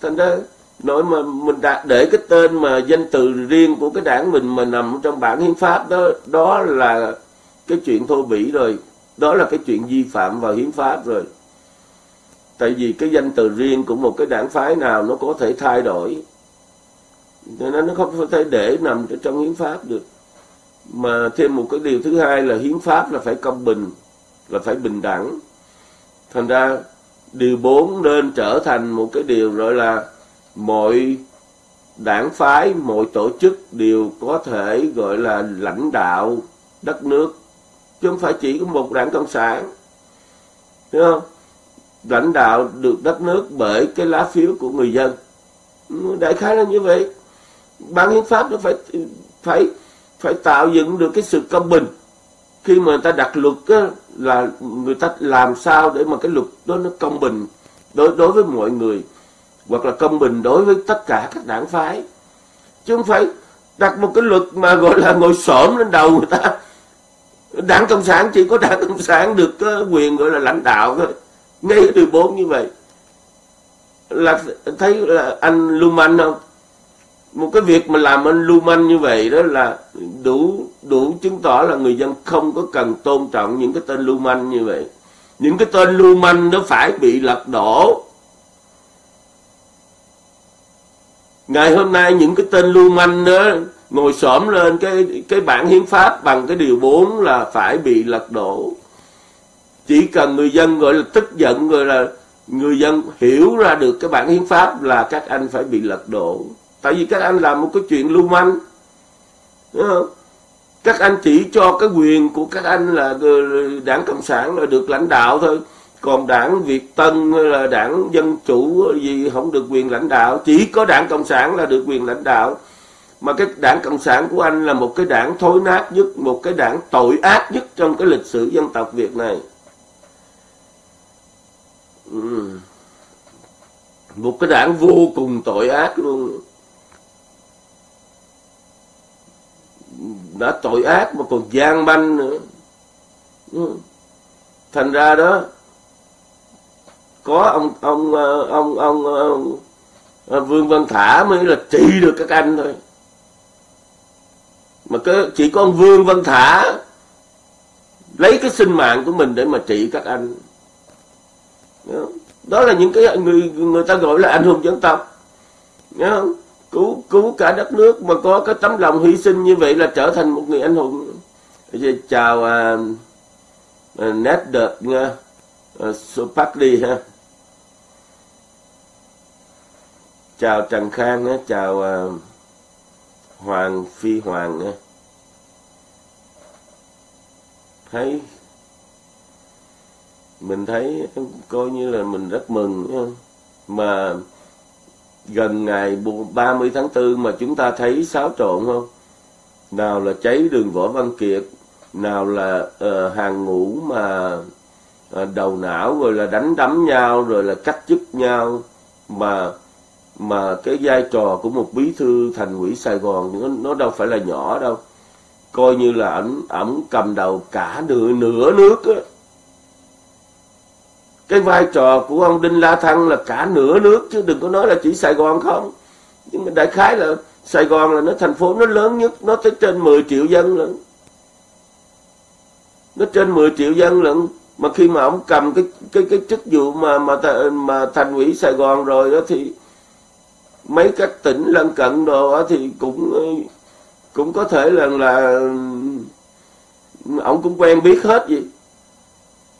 thành ra nói mà mình đã để cái tên mà danh từ riêng của cái đảng mình mà nằm trong bản hiến pháp đó đó là cái chuyện thô bỉ rồi. Đó là cái chuyện vi phạm vào hiến pháp rồi. Tại vì cái danh từ riêng của một cái đảng phái nào nó có thể thay đổi. Nên nó không thể để nằm trong hiến pháp được. Mà thêm một cái điều thứ hai là hiến pháp là phải công bình, là phải bình đẳng thành ra điều 4 nên trở thành một cái điều gọi là mọi đảng phái, mọi tổ chức đều có thể gọi là lãnh đạo đất nước. Chứ không phải chỉ có một đảng cộng sản. Hiểu không? Lãnh đạo được đất nước bởi cái lá phiếu của người dân. Đại khái là như vậy. Ban hiến pháp nó phải phải phải tạo dựng được cái sự công bình khi mà người ta đặt luật á, là người ta làm sao để mà cái luật đó nó công bình đối đối với mọi người hoặc là công bình đối với tất cả các đảng phái. Chứ không phải đặt một cái luật mà gọi là ngồi xổm lên đầu người ta. Đảng cộng sản chỉ có đảng cộng sản được ờ, quyền gọi là lãnh đạo thôi. Ngay từ bốn như vậy. Là thấy là anh lưu manh không? Một cái việc mà làm anh lưu manh như vậy đó là đủ đủ chứng tỏ là người dân không có cần tôn trọng những cái tên lưu manh như vậy. Những cái tên lưu manh nó phải bị lật đổ. Ngày hôm nay những cái tên lưu manh đó ngồi xổm lên cái cái bản hiến pháp bằng cái điều 4 là phải bị lật đổ. Chỉ cần người dân gọi là tức giận, gọi là người dân hiểu ra được cái bản hiến pháp là các anh phải bị lật đổ tại vì các anh làm một cái chuyện lưu manh, đúng không? Các anh chỉ cho cái quyền của các anh là ờ, đảng cộng sản là được lãnh đạo thôi. Còn đảng việt tân hay là đảng dân chủ gì không được quyền lãnh đạo. Chỉ có đảng cộng sản là được quyền lãnh đạo. Mà cái đảng cộng sản của anh là một cái đảng thối nát nhất, một cái đảng tội ác nhất trong cái lịch sử dân tộc việt này. Ừ. Một cái đảng vô cùng tội ác luôn. Đã tội ác mà còn gian manh nữa. Ừ. Thành ra đó có ông ông ờ, ông ông, ông, ông Vương Văn Thả mới là trị được các anh thôi. Mà cái chỉ có ông Vương Văn Thả lấy cái sinh mạng của mình để mà trị các anh. Đó là những cái người người ta gọi là anh hùng dân tộc. Nhớ không? Cứu cứu cả đất nước mà có cái tấm lòng hy sinh như vậy là trở thành một người anh hùng. Chào à, à, nét đợt nha à, à Sopakli ha. Chào Trần Khang á, chào à, Hoàng Phi Hoàng á. thấy mình thấy coi như là mình rất mừng mà gần ngày 30 tháng 4 mà chúng ta thấy xáo trộn không? Nào là cháy đường Võ Văn Kiệt nào là uh, hàng ngũ mà uh, đầu não rồi là đánh đấm nhau rồi là cách chức nhau mà mà cái vai trò của một bí thư thành ủy Sài Gòn nó, nó đâu phải là nhỏ đâu. Coi như là ảnh ổng cầm đầu cả nửa nửa nước á cái vai trò của ông Đinh La Thăng là cả nửa nước, chứ đừng có nói là chỉ Sài Gòn không. Nhưng mà đại khái là Sài Gòn là nó, thành phố nó lớn nhất, nó tới trên 10 triệu dân lận. Nó trên 10 triệu dân lận, mà khi mà ông cầm cái cái cái chức vụ mà mà mà thành ủy Sài Gòn rồi đó thì mấy các tỉnh lân cận đồ đó thì cũng cũng có thể là là ông cũng quen biết hết gì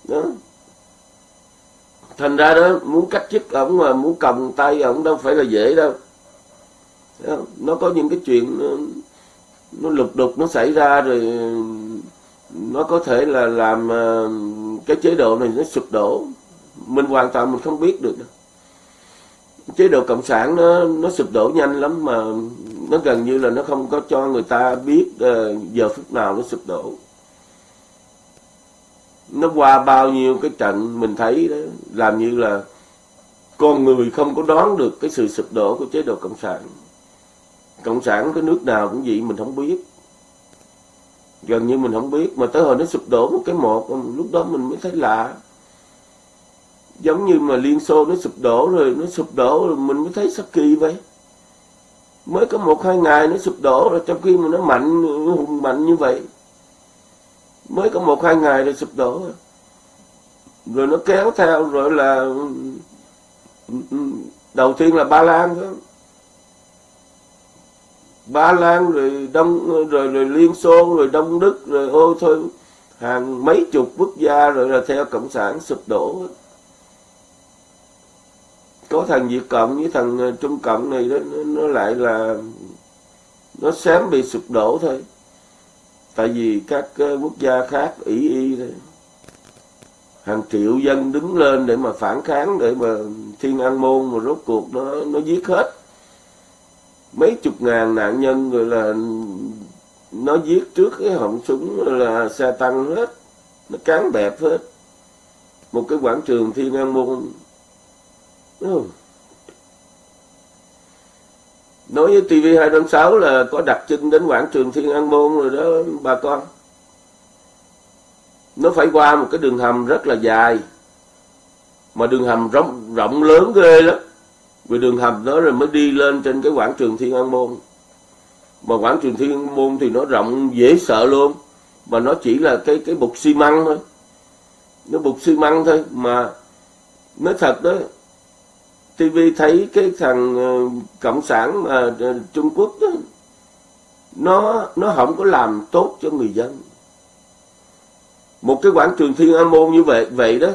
đó thành ra đó muốn cách chức ổng mà muốn cầm tay ổng đâu phải là dễ đâu. Nó có những cái chuyện nó, nó lục đục nó xảy ra rồi nó có thể là làm ờ, cái chế độ này nó sụp đổ. Mình hoàn toàn mình không biết được đâu. Chế độ cộng sản nó nó sụp đổ nhanh lắm mà nó gần như là nó không có cho người ta biết ờ, giờ phút nào nó sụp đổ nó qua bao nhiêu cái trận, mình thấy đó, làm như là con người không có đoán được cái sự sụp đổ của chế độ cộng sản. Cộng sản cái nước nào cũng vậy, mình không biết. Gần như mình không biết, mà tới hồi nó sụp đổ một cái một, lúc đó mình mới thấy lạ. Giống như mà liên xô nó sụp đổ rồi, nó sụp đổ rồi, mình mới thấy sắc kỳ vậy. Mới có một hai ngày nó sụp đổ rồi, trong khi mà nó mạnh, hùng mạnh như vậy mới có một hai ngày rồi sụp đổ. Rồi, nó kéo theo rồi là ừ, ừ, đầu tiên là ba lan đó ba lan rồi đông rồi rồi liên xô rồi đông đức rồi ô thôi. Hàng mấy chục quốc gia rồi là theo cộng sản sụp đổ. Có thằng việt cộng với thằng ờ, trung cộng này đó nó lại là nó xém bị sụp đổ thôi tại vì các ờ, quốc gia khác ý y thôi hàng triệu dân đứng lên để mà phản kháng, để mà thiên an môn mà rốt cuộc nó nó giết hết mấy chục ngàn nạn nhân rồi là nó giết trước cái họng súng là xe tăng hết, nó cán bẹp hết một cái quảng trường thiên an môn, đúng không? Nói với TV 256 là có đặt chân đến quảng trường Thiên An Môn rồi đó, bà con. Nó phải qua một cái đường hầm rất là dài, mà đường hầm rộng rộng lớn ghê lắm. Vì đường hầm đó rồi mới đi lên trên cái quảng trường Thiên An Môn. Mà quảng trường Thiên An Môn thì nó rộng dễ sợ luôn, mà nó chỉ là cái cái bục xi măng thôi. Nó bục xi măng thôi, mà nói thật đó TV thấy cái thằng ờ, cộng sản mà ờ, Trung Quốc đó, nó nó không có làm tốt cho người dân. Một cái quảng trường Thiên An Môn như vậy vậy đó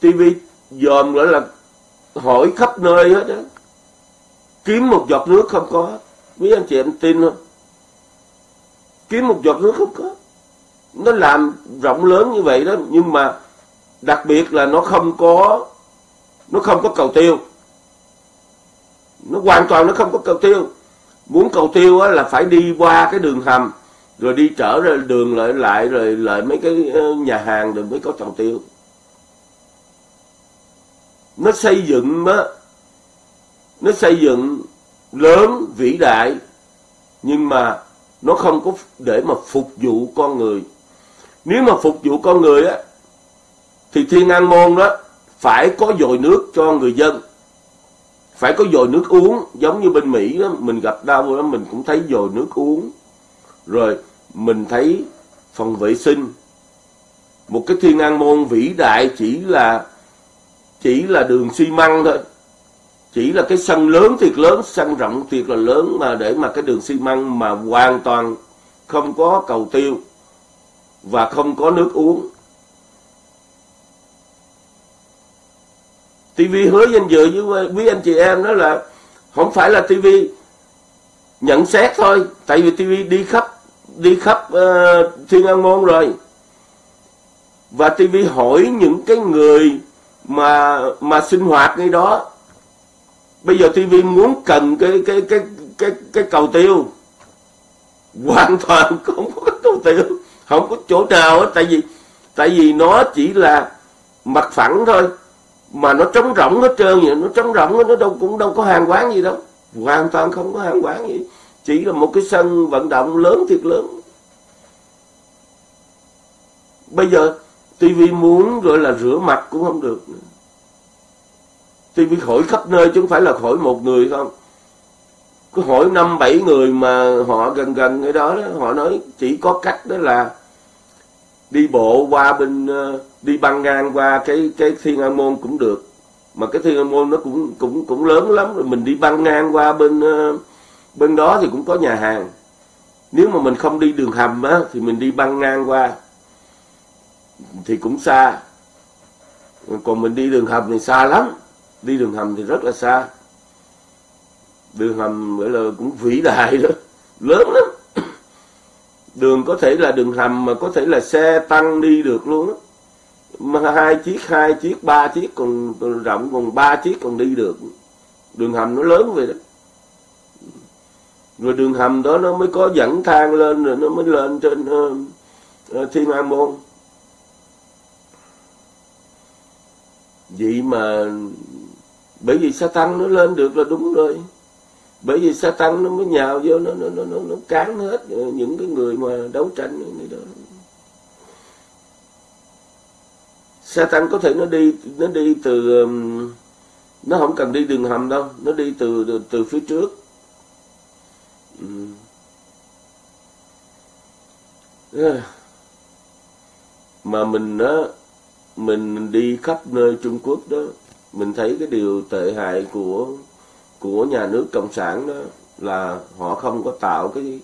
TV dòm gọi là hỏi khắp nơi hết đó kiếm một giọt nước không có. Quý anh chị em tin không? Kiếm một giọt nước không có. Nó làm rộng lớn như vậy đó, nhưng mà đặc biệt là nó không có nó không có cầu tiêu. Nó hoàn toàn nó không có cầu tiêu. Muốn cầu tiêu á, là phải đi qua cái đường hầm rồi đi trở ra đường lại lại rồi lại mấy cái ờ, nhà hàng rồi mới có cầu tiêu. Nó xây dựng á nó xây dựng lớn vĩ đại nhưng mà nó không có để mà phục vụ con người. Nếu mà phục vụ con người á thì thiên an môn đó phải có dồi nước cho người dân. Phải có dồi nước uống, giống như bên mỹ đó, mình gặp đau đó mình cũng thấy dồi nước uống. Rồi, mình thấy phòng vệ sinh. Một cái thiên an môn vĩ đại chỉ là chỉ là đường xi măng thôi. Chỉ là cái sân lớn thiệt lớn, sân rộng thiệt là lớn mà để mà cái đường xi măng mà hoàn toàn không có cầu tiêu và không có nước uống. TV hứa danh dự với quý anh chị em đó là không phải là TV nhận xét thôi tại vì TV đi khắp đi khắp uh, thiên an môn rồi. Và TV hỏi những cái người mà mà sinh hoạt ngay đó. Bây giờ TV muốn cần cái cái cái cái cái cầu tiêu. Hoàn [laughs] toàn không có cầu tiêu không có chỗ nào hết tại vì tại vì nó chỉ là mặt phẳng thôi mà nó trống rỗng hết trơn vậy nó trống rỗng nó đâu cũng đâu có hàng quán gì đâu. Hoàn toàn không có hàng quán gì. Chỉ là một cái sân vận động lớn thiệt lớn. Bây giờ TV muốn gọi là rửa mặt cũng không được. TV hỏi khắp nơi chứ không phải là hỏi một người không. Cứ hỏi năm bảy người mà họ gần gần cái đó, đó họ nói chỉ có cách đó là đi bộ qua bên uh, đi băng ngang qua cái cái thiên an môn cũng được. Mà cái thiên an môn nó cũng cũng cũng lớn lắm rồi. Mình đi băng ngang qua bên ờ, bên đó thì cũng có nhà hàng. Nếu mà mình không đi đường hầm á, thì mình đi băng ngang qua thì cũng xa. Còn mình đi đường hầm thì xa lắm. Đi đường hầm thì rất là xa. Đường hầm gọi là cũng vĩ đại đó. Lớn lắm. Đường có thể là đường hầm mà có thể là xe tăng đi được luôn đó hai chiếc hai chiếc ba chiếc còn, còn rộng còn ba chiếc còn đi được. Đường hầm nó lớn vậy đó. Rồi đường hầm đó nó mới có dẫn thang lên rồi nó mới lên trên uh, thiên an môn. Vậy mà bởi vì sa tăng nó lên được là đúng rồi. Bởi vì sa tăng nó mới nhào vô nó nó nó nó, nó cán hết ờ, những cái người mà đấu tranh người đó. Satan tăng có thể nó đi nó đi từ um, nó không cần đi đường hầm đâu nó đi từ từ, từ phía trước. Ừ. Mà mình đó mình đi khắp nơi Trung Quốc đó mình thấy cái điều tệ hại của của nhà nước cộng sản đó là họ không có tạo cái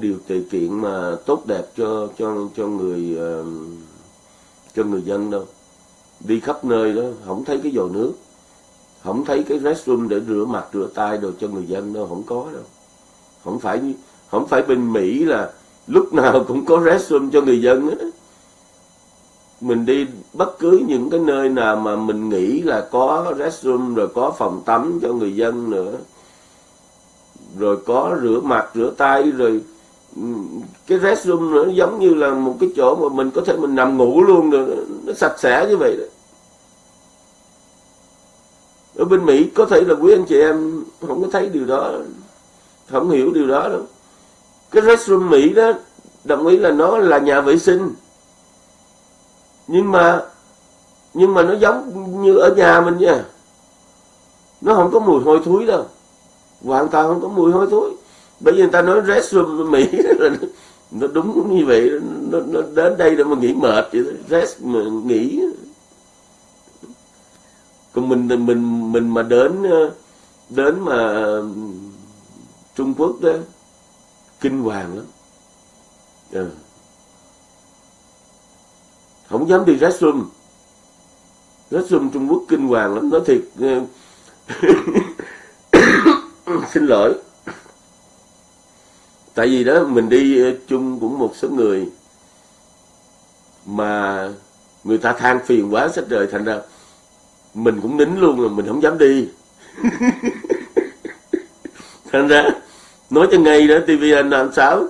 điều kiện mà tốt đẹp cho cho cho người uh, cho người dân đâu đi khắp nơi đó, không thấy cái giò nước, không thấy cái restroom để rửa mặt, rửa tay đồ cho người dân đâu, không có đâu không phải không phải bên mỹ là lúc nào cũng có restroom cho người dân đó. mình đi bất cứ những cái nơi nào mà mình nghĩ là có restroom, rồi có phòng tắm cho người dân nữa, rồi có rửa mặt, rửa tay, rồi cái restroom nó giống như là một cái chỗ mà mình có thể mình nằm ngủ luôn rồi nó sạch sẽ như vậy đó. Ở bên Mỹ có thể là quý anh chị em không có thấy điều đó, không hiểu điều đó đâu. Cái restroom Mỹ đó, đồng ý là nó là nhà vệ sinh. Nhưng mà nhưng mà nó giống như ở nhà mình nha. Nó không có mùi hôi thối đâu. Hoàn toàn không có mùi hôi thối bởi vì người ta nói restroom Mỹ [laughs] là nó đúng như vậy nó, nó đến đây để mà nghỉ mệt vậy rest mà nghỉ. Còn mình mình mình mà đến đến mà Trung Quốc đó kinh hoàng lắm. À. không dám đi restroom restroom Trung Quốc kinh hoàng lắm. Nói thiệt ờ, [coughs] xin lỗi tại vì đó mình đi ờ, chung cũng một số người mà người ta than phiền quá sách trời thành ra mình cũng nín luôn rồi mình không dám đi. [laughs] Thành ra nói cho ngay đó tvn năm sáu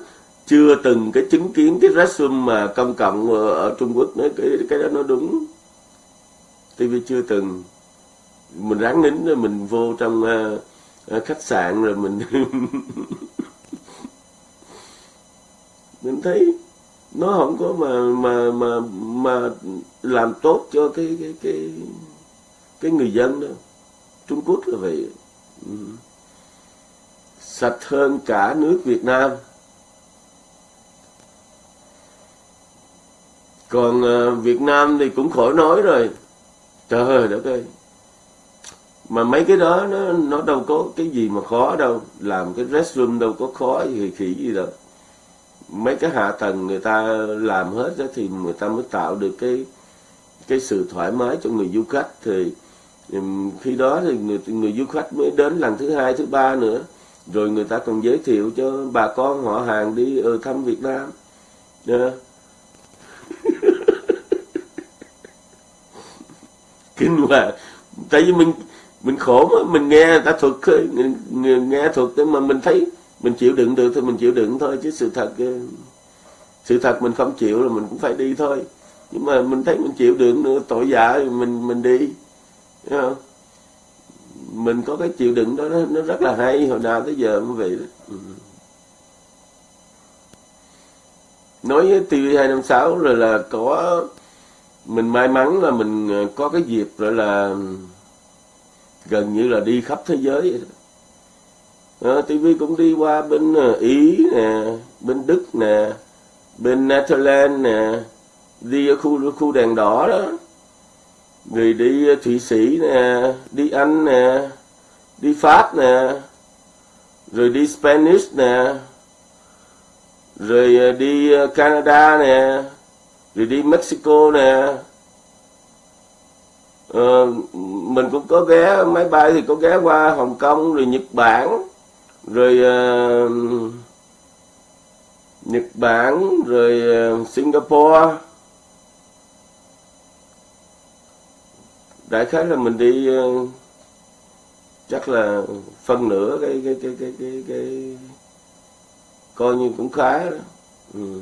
chưa từng cái chứng kiến cái restroom mà công cộng ở Trung Quốc nói cái cái đó nó đúng. TV chưa từng. Mình ráng nín rồi mình vô trong uh, khách sạn rồi mình [laughs] [laughs] mình thấy nó không có mà mà mà mà làm tốt cho cái cái cái cái người dân đâu. Trung Quốc là vậy. Ừ. sạch hơn cả nước Việt Nam. Còn ờ, Việt Nam thì cũng khỏi nói rồi. Trời đất ơi. Mà mấy cái đó nó nó đâu có cái gì mà khó đâu. Làm cái restroom đâu có khó gì khỉ gì đâu mấy cái hạ tầng người ta làm hết đó thì người ta mới tạo được cái cái sự thoải mái cho người du khách. Thì khi đó thì người người du khách mới đến lần thứ hai, thứ ba nữa. Rồi người ta còn giới thiệu cho bà con họ hàng đi ở thăm Việt Nam. Yeah. [laughs] kinh hoàng tại vì mình mình khổ mà, mình nghe người ta thuật nghe thuật mà mình thấy mình chịu đựng được thì mình chịu đựng thôi chứ sự thật ờ, sự thật mình không chịu là mình cũng phải đi thôi nhưng mà mình thấy mình chịu đựng nữa tội dạ thì mình mình đi Thấy không? mình có cái chịu đựng đó nó, rất là hay hồi nào tới giờ mới vậy đó ừ. nói với TV 256 rồi là có mình may mắn là mình ờ, có cái dịp rồi là gần như là đi khắp thế giới vậy đó. Ờ, à, TV cũng đi qua bên ờ, Ý nè, bên Đức nè, bên Netherlands nè, đi ở khu khu đèn đỏ đó, rồi đi ờ, Thụy Sĩ nè, đi Anh nè, đi Pháp nè, rồi đi Spanish nè, rồi đi Canada nè, rồi đi Mexico nè, ờ, mình cũng có ghé máy bay thì có ghé qua Hồng Kông rồi Nhật Bản rồi uh, Nhật Bản rồi uh, Singapore đại khái là mình đi uh, chắc là phân nửa cái cái cái cái cái, cái coi như cũng khá đó ừ.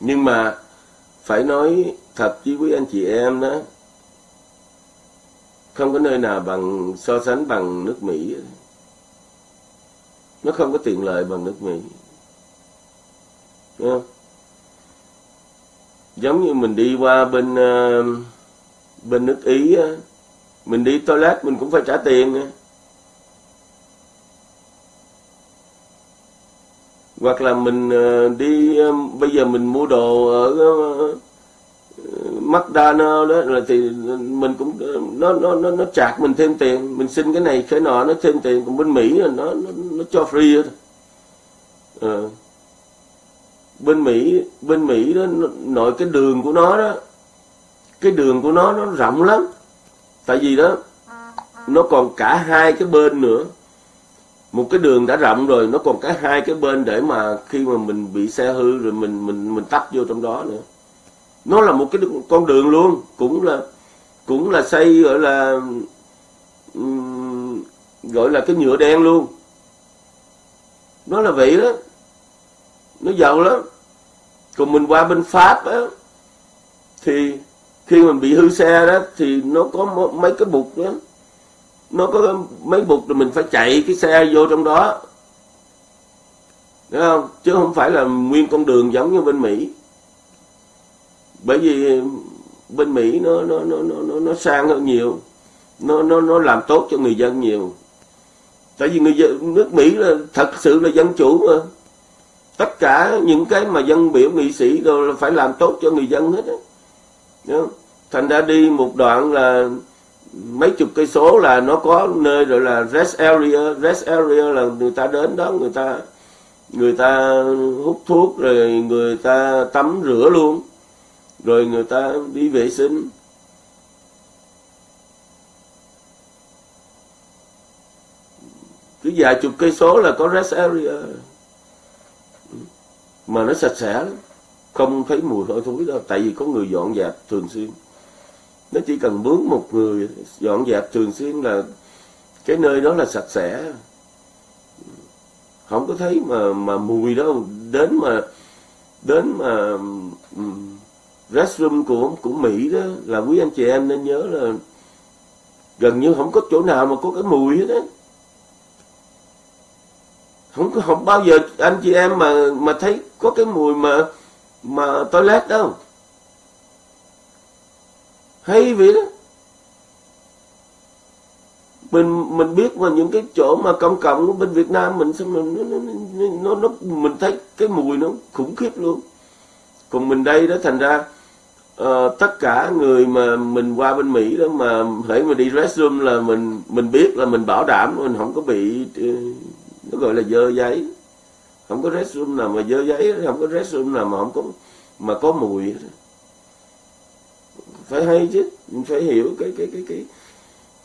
nhưng mà phải nói thật với quý anh chị em đó không có nơi nào bằng so sánh bằng nước Mỹ. Nó không có tiện lợi bằng nước Mỹ. Đúng không? giống như mình đi qua bên ờ, bên nước Ý mình đi toilet mình cũng phải trả tiền hoặc là mình ờ, đi ờ, bây giờ mình mua đồ ở uh, McDonald đó là thì mình cũng nó nó nó nó chạc mình thêm tiền. Mình xin cái này cái nọ nó thêm tiền còn bên Mỹ là nó nó, nó cho free thôi à. Ờ. bên Mỹ bên Mỹ đó nội cái đường của nó đó cái đường của nó nó rộng lắm. Tại vì đó nó còn cả hai cái bên nữa. Một cái đường đã rộng rồi nó còn cả hai cái bên để mà khi mà mình bị xe hư rồi mình mình mình tắt vô trong đó nữa nó là một cái con đường luôn, cũng là cũng là xây, gọi là gọi là cái nhựa đen luôn. Nó là vậy đó. Nó giàu lắm. Còn mình qua bên pháp á, thì khi mình bị hư xe đó, thì nó có mấy cái bục đó. Nó có mấy bục rồi mình phải chạy cái xe vô trong đó. Đúng không? Chứ không phải là nguyên con đường giống như bên Mỹ bởi vì bên Mỹ nó nó nó nó nó sang hơn nhiều. Nó nó nó làm tốt cho người dân nhiều. Tại vì người dân, nước Mỹ là thật sự là dân chủ mà. Tất cả những cái mà dân biểu nghị sĩ rồi là phải làm tốt cho người dân hết á. Thành ra đi một đoạn là mấy chục cây số là nó có nơi rồi là rest area. Rest area là người ta đến đó, người ta người ta hút thuốc rồi người ta tắm rửa luôn rồi người ta đi vệ sinh. Cứ vài chục cây số là có rest area. Mà nó sạch sẽ lắm. Không thấy mùi hôi thối đâu tại vì có người dọn dẹp thường xuyên. Nó chỉ cần mướn một người dọn dẹp thường xuyên là cái nơi đó là sạch sẽ. Không có thấy mà mà mùi đâu. Đến mà đến mà um, restroom của của Mỹ đó là quý anh chị em nên nhớ là gần như không có chỗ nào mà có cái mùi hết á. Không có không bao giờ anh chị em mà mà thấy có cái mùi mà mà toilet đâu. Hay vậy đó. Mình mình biết mà những cái chỗ mà công cộng của bên Việt Nam mình sao mình nó, nó, nó, nó mình thấy cái mùi nó khủng khiếp luôn. Còn mình đây đó thành ra uh, tất cả người mà mình qua bên Mỹ đó mà hãy mà đi restroom là mình mình biết là mình bảo đảm mình không có bị uh, nó gọi là dơ giấy. Không có restroom nào mà dơ giấy không có restroom nào mà không có mà có mùi. Phải hay chứ mình phải hiểu cái cái cái cái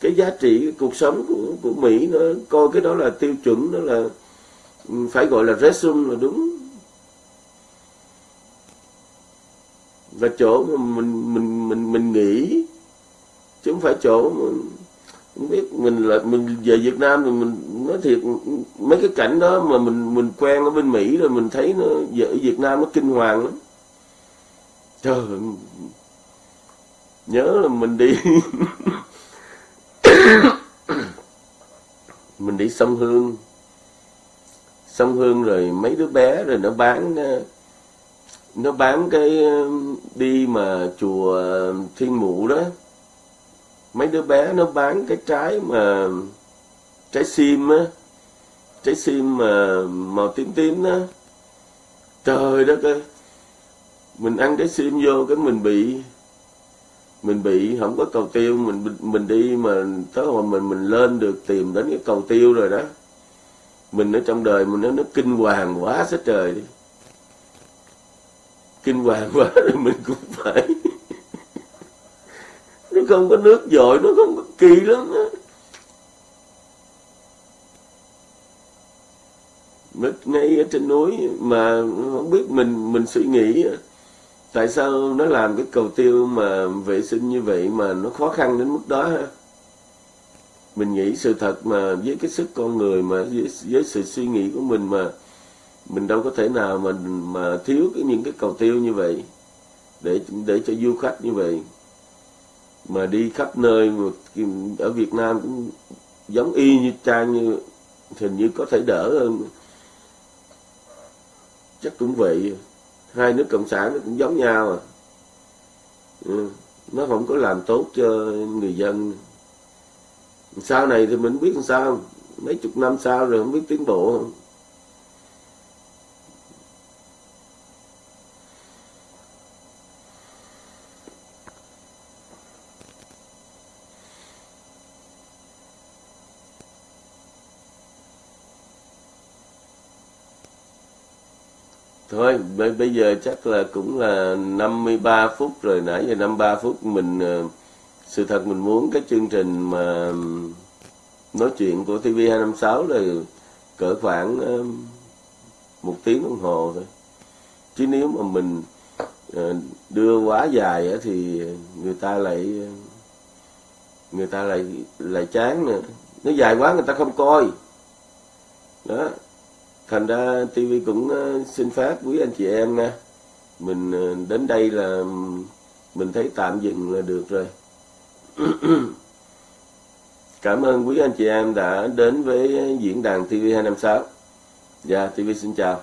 cái giá trị cái cuộc sống của của Mỹ nó coi cái đó là tiêu chuẩn đó là ừ, phải gọi là restroom là đúng. Và chỗ mà mình mình mình mình nghĩ, chứ không phải chỗ mà không biết, mình là, mình về Việt Nam thì mình nói thiệt, mấy cái cảnh đó mà mình mình quen ở bên Mỹ rồi mình thấy nó ở Việt Nam nó kinh hoàng lắm. Trời nhớ là mình đi [coughs] mình đi sông Hương. Sông Hương rồi mấy đứa bé rồi nó bán nó bán cái um, đi mà chùa um, Thiên Mụ đó. Mấy đứa bé nó bán cái trái mà, trái sim á. Trái sim mà màu tím tím đó. Trời đất ơi. Mình ăn cái sim vô cái mình bị mình bị không có cầu tiêu. Mình mình đi mà tới hồi mình mình lên được tìm đến cái cầu tiêu rồi đó. Mình ở trong đời mình nó nó kinh hoàng quá sức trời đi kinh hoàng quá rồi mình cũng phải. Nó không có nước dội nó không có kỳ lắm đó. mất ngay ở trên núi mà không biết mình mình suy nghĩ tại sao nó làm cái cầu tiêu mà vệ sinh như vậy mà nó khó khăn đến mức đó ha mình nghĩ sự thật mà với cái sức con người mà với, với sự suy nghĩ của mình mà mình đâu có thể nào mà mà thiếu cái, những cái cầu tiêu như vậy, để để cho du khách như vậy. Mà đi khắp nơi mà ở Việt Nam cũng giống y như trang như, hình như có thể đỡ hơn. Chắc cũng vậy. Hai nước cộng sản nó cũng giống nhau à. Ừ. nó không có làm tốt cho người dân. Sau này thì mình biết làm sao. Mấy chục năm sau rồi không biết tiến bộ. không Thôi, bây giờ chắc là cũng là 53 phút rồi, nãy giờ 53 phút mình ờ, sự thật mình muốn cái chương trình mà nói chuyện của TV256 là cỡ khoảng một tiếng đồng hồ thôi. Chứ nếu mà mình ờ, đưa quá dài thì người ta lại, người ta lại lại chán nữa. Nó dài quá người ta không coi. Đó thành ra TV cũng ờ, xin phép quý anh chị em nha. Mình ờ, đến đây là mình thấy tạm dừng là được rồi. [clears throat] Cảm ơn quý anh chị em đã đến với diễn đàn TV256 dạ TV xin chào.